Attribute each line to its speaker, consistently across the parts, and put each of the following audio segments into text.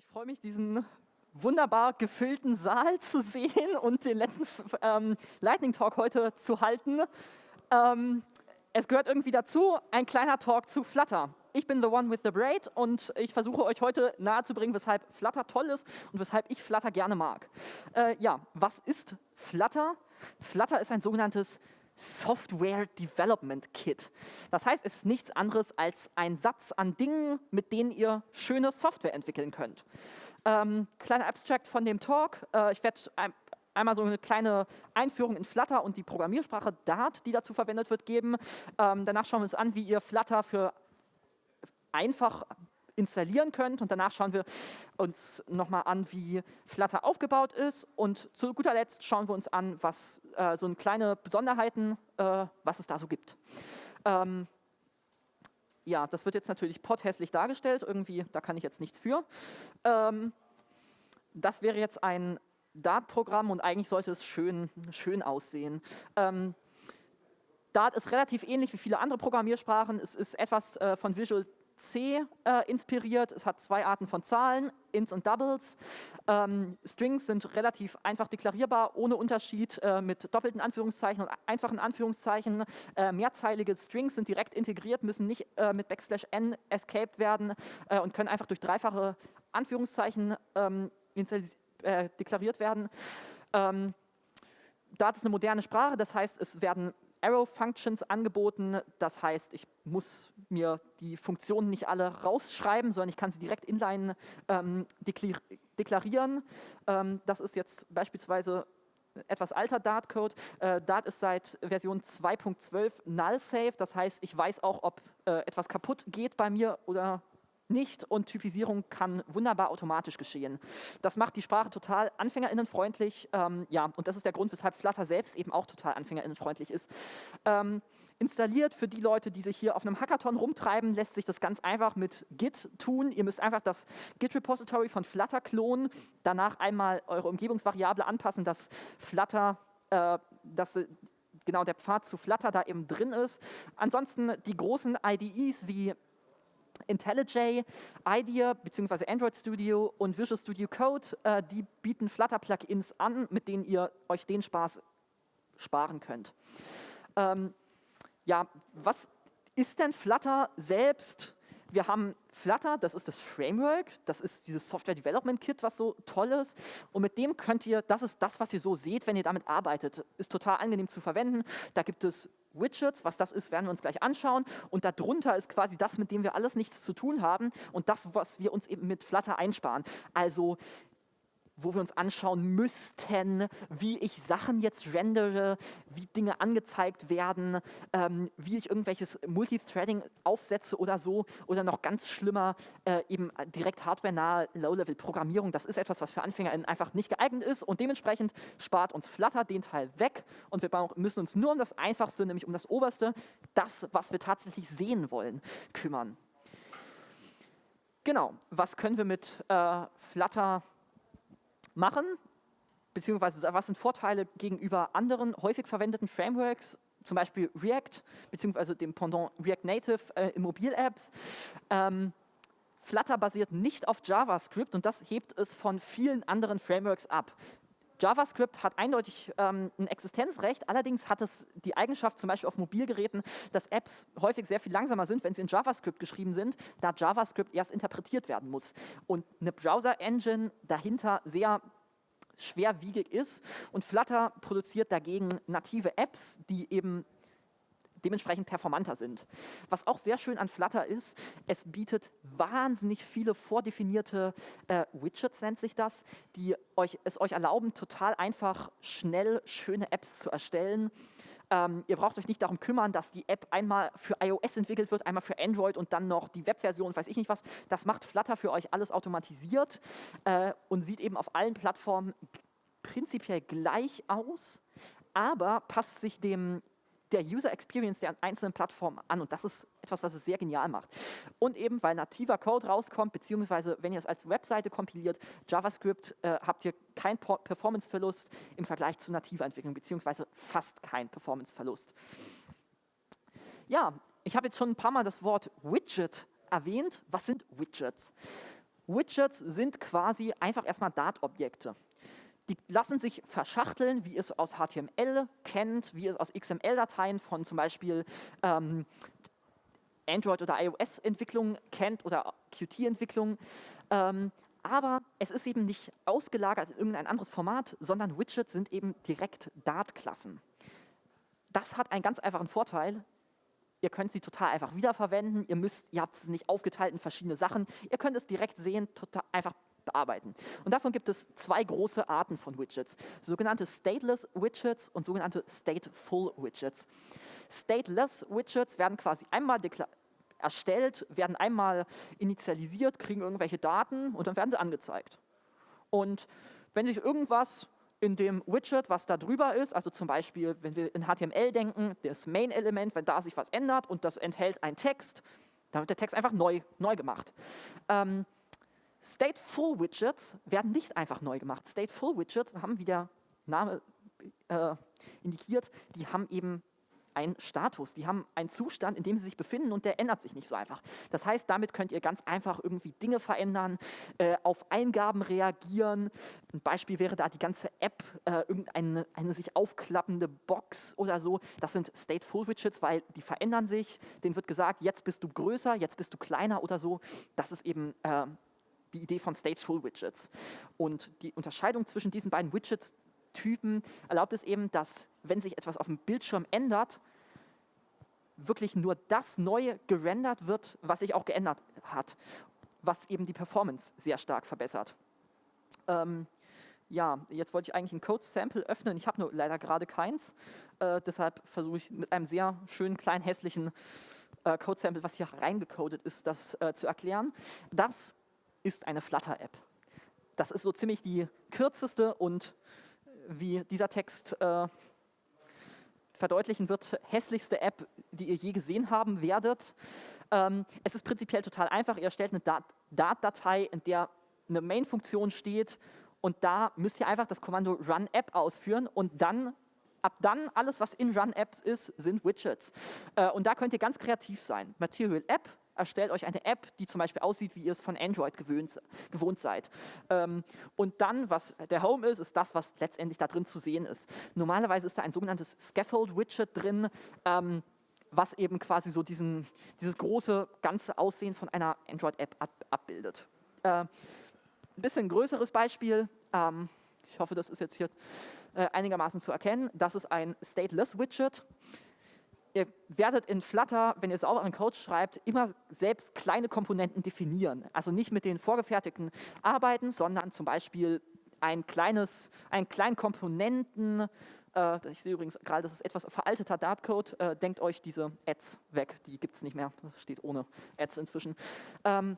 Speaker 1: ich freue mich, diesen wunderbar gefüllten Saal zu sehen und den letzten ähm, Lightning Talk heute zu halten. Ähm, es gehört irgendwie dazu, ein kleiner Talk zu Flutter. Ich bin the one with the braid und ich versuche euch heute nahezubringen, weshalb Flutter toll ist und weshalb ich Flutter gerne mag. Äh, ja, was ist Flutter? Flutter ist ein sogenanntes Software Development Kit. Das heißt, es ist nichts anderes als ein Satz an Dingen, mit denen ihr schöne Software entwickeln könnt. Ähm, kleiner Abstract von dem Talk. Äh, ich werde ein, einmal so eine kleine Einführung in Flutter und die Programmiersprache Dart, die dazu verwendet wird, geben. Ähm, danach schauen wir uns an, wie ihr Flutter für einfach installieren könnt. Und danach schauen wir uns nochmal an, wie Flutter aufgebaut ist. Und zu guter Letzt schauen wir uns an, was äh, so kleine Besonderheiten, äh, was es da so gibt. Ähm, ja, das wird jetzt natürlich pothässlich dargestellt. Irgendwie, da kann ich jetzt nichts für. Ähm, das wäre jetzt ein Dart-Programm und eigentlich sollte es schön, schön aussehen. Ähm, Dart ist relativ ähnlich wie viele andere Programmiersprachen. Es ist etwas äh, von Visual C äh, inspiriert. Es hat zwei Arten von Zahlen, Ints und Doubles. Ähm, Strings sind relativ einfach deklarierbar, ohne Unterschied äh, mit doppelten Anführungszeichen und einfachen Anführungszeichen. Äh, mehrzeilige Strings sind direkt integriert, müssen nicht äh, mit Backslash n escaped werden äh, und können einfach durch dreifache Anführungszeichen ähm, äh, deklariert werden. Ähm, Dart ist eine moderne Sprache, das heißt, es werden Arrow-Functions angeboten. Das heißt, ich muss mir die Funktionen nicht alle rausschreiben, sondern ich kann sie direkt inline ähm, deklarieren. Ähm, das ist jetzt beispielsweise etwas alter Dart-Code. Äh, Dart ist seit Version 2.12 null-safe. Das heißt, ich weiß auch, ob äh, etwas kaputt geht bei mir oder nicht und Typisierung kann wunderbar automatisch geschehen. Das macht die Sprache total anfängerinnenfreundlich. Ähm, ja, und das ist der Grund, weshalb Flutter selbst eben auch total anfängerinnenfreundlich ist. Ähm, installiert für die Leute, die sich hier auf einem Hackathon rumtreiben, lässt sich das ganz einfach mit Git tun. Ihr müsst einfach das Git-Repository von Flutter klonen, danach einmal eure Umgebungsvariable anpassen, dass Flutter, äh, dass genau der Pfad zu Flutter da eben drin ist. Ansonsten die großen IDEs wie IntelliJ, IDEA bzw. Android Studio und Visual Studio Code, äh, die bieten Flutter-Plugins an, mit denen ihr euch den Spaß sparen könnt. Ähm, ja, was ist denn Flutter selbst? Wir haben Flutter, das ist das Framework, das ist dieses Software Development Kit, was so toll ist. Und mit dem könnt ihr, das ist das, was ihr so seht, wenn ihr damit arbeitet. Ist total angenehm zu verwenden. Da gibt es Widgets, was das ist, werden wir uns gleich anschauen. Und darunter ist quasi das, mit dem wir alles nichts zu tun haben und das, was wir uns eben mit Flutter einsparen. Also wo wir uns anschauen müssten, wie ich Sachen jetzt rendere, wie Dinge angezeigt werden, ähm, wie ich irgendwelches Multithreading aufsetze oder so oder noch ganz schlimmer äh, eben direkt hardware-nahe Low-Level-Programmierung. Das ist etwas, was für Anfänger einfach nicht geeignet ist und dementsprechend spart uns Flutter den Teil weg und wir müssen uns nur um das Einfachste, nämlich um das Oberste, das, was wir tatsächlich sehen wollen, kümmern. Genau, was können wir mit äh, Flutter machen, beziehungsweise was sind Vorteile gegenüber anderen häufig verwendeten Frameworks, zum Beispiel React, beziehungsweise dem Pendant React Native äh, in Mobil-Apps. Ähm, Flutter basiert nicht auf JavaScript und das hebt es von vielen anderen Frameworks ab. JavaScript hat eindeutig ähm, ein Existenzrecht, allerdings hat es die Eigenschaft, zum Beispiel auf Mobilgeräten, dass Apps häufig sehr viel langsamer sind, wenn sie in JavaScript geschrieben sind, da JavaScript erst interpretiert werden muss. Und eine Browser-Engine dahinter sehr schwerwiegig ist und Flutter produziert dagegen native Apps, die eben dementsprechend performanter sind. Was auch sehr schön an Flutter ist, es bietet wahnsinnig viele vordefinierte äh, Widgets, nennt sich das, die euch, es euch erlauben, total einfach, schnell, schöne Apps zu erstellen. Ähm, ihr braucht euch nicht darum kümmern, dass die App einmal für iOS entwickelt wird, einmal für Android und dann noch die Webversion, weiß ich nicht was. Das macht Flutter für euch alles automatisiert äh, und sieht eben auf allen Plattformen prinzipiell gleich aus, aber passt sich dem der User Experience der einzelnen Plattformen an und das ist etwas, was es sehr genial macht. Und eben, weil nativer Code rauskommt, beziehungsweise wenn ihr es als Webseite kompiliert, JavaScript, äh, habt ihr keinen Performance-Verlust im Vergleich zu nativer Entwicklung, beziehungsweise fast keinen Performance-Verlust. Ja, ich habe jetzt schon ein paar Mal das Wort Widget erwähnt. Was sind Widgets? Widgets sind quasi einfach erstmal Dart-Objekte. Die lassen sich verschachteln, wie ihr es aus HTML kennt, wie ihr es aus XML-Dateien von zum Beispiel ähm, Android- oder iOS-Entwicklung kennt oder Qt-Entwicklung. Ähm, aber es ist eben nicht ausgelagert in irgendein anderes Format, sondern Widgets sind eben direkt Dart-Klassen. Das hat einen ganz einfachen Vorteil. Ihr könnt sie total einfach wiederverwenden. Ihr, müsst, ihr habt es nicht aufgeteilt in verschiedene Sachen. Ihr könnt es direkt sehen, total einfach bearbeiten. Und davon gibt es zwei große Arten von Widgets, sogenannte Stateless Widgets und sogenannte Stateful Widgets. Stateless Widgets werden quasi einmal erstellt, werden einmal initialisiert, kriegen irgendwelche Daten und dann werden sie angezeigt. Und wenn sich irgendwas in dem Widget, was da drüber ist, also zum Beispiel, wenn wir in HTML denken, das Main-Element, wenn da sich was ändert und das enthält einen Text, dann wird der Text einfach neu, neu gemacht. Ähm, Stateful Widgets werden nicht einfach neu gemacht. Stateful Widgets haben, wie der Name äh, indikiert, die haben eben einen Status, die haben einen Zustand, in dem sie sich befinden und der ändert sich nicht so einfach. Das heißt, damit könnt ihr ganz einfach irgendwie Dinge verändern, äh, auf Eingaben reagieren. Ein Beispiel wäre da die ganze App, äh, irgendeine eine sich aufklappende Box oder so. Das sind Stateful Widgets, weil die verändern sich. Denen wird gesagt, jetzt bist du größer, jetzt bist du kleiner oder so. Das ist eben äh, die Idee von Stateful Widgets. Und die Unterscheidung zwischen diesen beiden Widgets Typen erlaubt es eben, dass, wenn sich etwas auf dem Bildschirm ändert, wirklich nur das Neue gerendert wird, was sich auch geändert hat, was eben die Performance sehr stark verbessert. Ähm, ja, jetzt wollte ich eigentlich ein Code-Sample öffnen, ich habe nur leider gerade keins, äh, deshalb versuche ich mit einem sehr schönen, kleinen, hässlichen äh, Code-Sample, was hier reingecodet ist, das äh, zu erklären. Das ist eine Flutter-App. Das ist so ziemlich die kürzeste und wie dieser Text äh, verdeutlichen wird, hässlichste App, die ihr je gesehen haben werdet. Ähm, es ist prinzipiell total einfach. Ihr erstellt eine Dart-Datei, in der eine Main-Funktion steht und da müsst ihr einfach das Kommando Run App ausführen und dann ab dann alles, was in Run Apps ist, sind Widgets. Äh, und da könnt ihr ganz kreativ sein. Material App erstellt euch eine App, die zum Beispiel aussieht, wie ihr es von Android gewöhnt, gewohnt seid. Ähm, und dann, was der Home ist, ist das, was letztendlich da drin zu sehen ist. Normalerweise ist da ein sogenanntes Scaffold-Widget drin, ähm, was eben quasi so diesen, dieses große ganze Aussehen von einer Android-App ab, abbildet. Äh, ein bisschen größeres Beispiel, ähm, ich hoffe, das ist jetzt hier äh, einigermaßen zu erkennen, das ist ein Stateless-Widget ihr werdet in Flutter, wenn ihr sauberen Code schreibt, immer selbst kleine Komponenten definieren. Also nicht mit den vorgefertigten arbeiten, sondern zum Beispiel ein kleines, einen kleinen Komponenten, äh, ich sehe übrigens gerade, das ist etwas veralteter Dartcode, äh, denkt euch diese Ads weg, die gibt es nicht mehr, steht ohne Ads inzwischen. Ähm,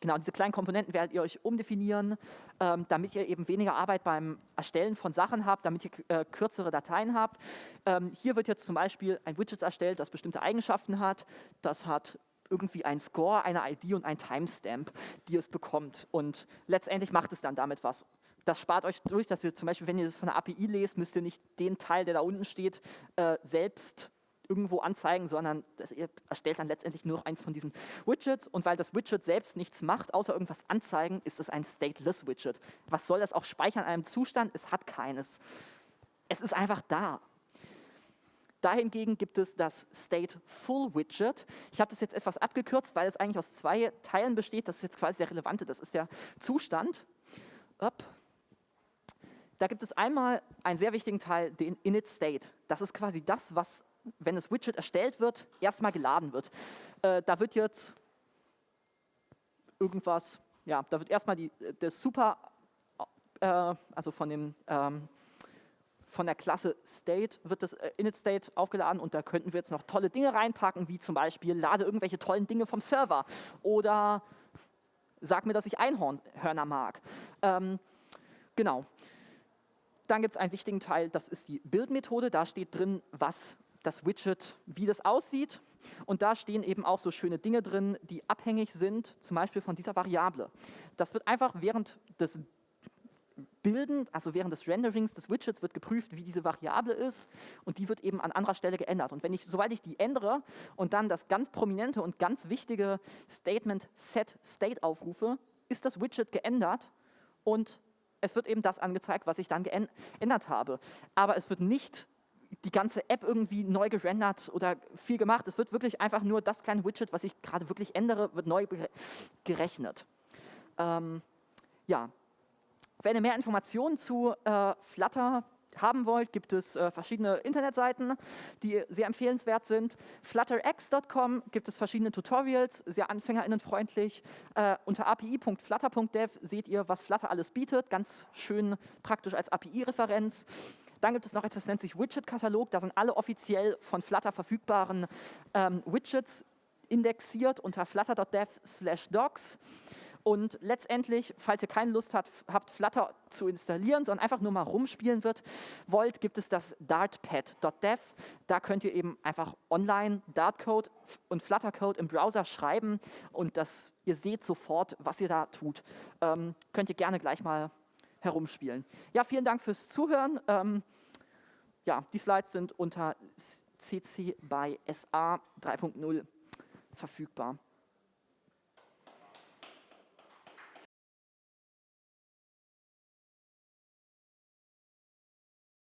Speaker 1: Genau, diese kleinen Komponenten werdet ihr euch umdefinieren, ähm, damit ihr eben weniger Arbeit beim Erstellen von Sachen habt, damit ihr äh, kürzere Dateien habt. Ähm, hier wird jetzt zum Beispiel ein Widget erstellt, das bestimmte Eigenschaften hat. Das hat irgendwie ein Score, eine ID und ein Timestamp, die es bekommt. Und letztendlich macht es dann damit was. Das spart euch durch, dass ihr zum Beispiel, wenn ihr das von der API lest, müsst ihr nicht den Teil, der da unten steht, äh, selbst irgendwo anzeigen, sondern ihr erstellt dann letztendlich nur noch eins von diesen Widgets und weil das Widget selbst nichts macht, außer irgendwas anzeigen, ist es ein Stateless Widget. Was soll das auch speichern in einem Zustand? Es hat keines. Es ist einfach da. Dahingegen gibt es das Stateful Widget. Ich habe das jetzt etwas abgekürzt, weil es eigentlich aus zwei Teilen besteht. Das ist jetzt quasi der relevante. Das ist der Zustand. Up. Da gibt es einmal einen sehr wichtigen Teil, den Init State. Das ist quasi das, was wenn das Widget erstellt wird, erstmal geladen wird. Äh, da wird jetzt irgendwas, ja, da wird erstmal die, das Super, äh, also von dem ähm, von der Klasse State wird das äh, Init State aufgeladen und da könnten wir jetzt noch tolle Dinge reinpacken, wie zum Beispiel lade irgendwelche tollen Dinge vom Server oder sag mir, dass ich Einhörner mag. Ähm, genau. Dann gibt es einen wichtigen Teil, das ist die Build-Methode. Da steht drin, was das Widget, wie das aussieht. Und da stehen eben auch so schöne Dinge drin, die abhängig sind, zum Beispiel von dieser Variable. Das wird einfach während des Bilden, also während des Renderings des Widgets wird geprüft, wie diese Variable ist und die wird eben an anderer Stelle geändert. Und wenn ich, sobald ich die ändere und dann das ganz prominente und ganz wichtige Statement set State aufrufe, ist das Widget geändert und es wird eben das angezeigt, was ich dann geändert habe. Aber es wird nicht die ganze App irgendwie neu gerendert oder viel gemacht. Es wird wirklich einfach nur das kleine Widget, was ich gerade wirklich ändere, wird neu gerechnet. Ähm, ja, wenn ihr mehr Informationen zu äh, Flutter haben wollt, gibt es äh, verschiedene Internetseiten, die sehr empfehlenswert sind. Flutterx.com gibt es verschiedene Tutorials, sehr anfängerinnenfreundlich. Äh, unter api.flutter.dev seht ihr, was Flutter alles bietet, ganz schön praktisch als API-Referenz. Dann gibt es noch etwas, das nennt sich Widget-Katalog. Da sind alle offiziell von Flutter verfügbaren ähm, Widgets indexiert unter flutter.dev slash docs. Und letztendlich, falls ihr keine Lust habt, habt, Flutter zu installieren, sondern einfach nur mal rumspielen wird, wollt, gibt es das dartpad.dev. Da könnt ihr eben einfach online Dartcode und Fluttercode im Browser schreiben und das, ihr seht sofort, was ihr da tut. Ähm, könnt ihr gerne gleich mal herumspielen. Ja, vielen Dank fürs Zuhören. Ähm, ja, die Slides sind unter CC by SA 3.0 verfügbar.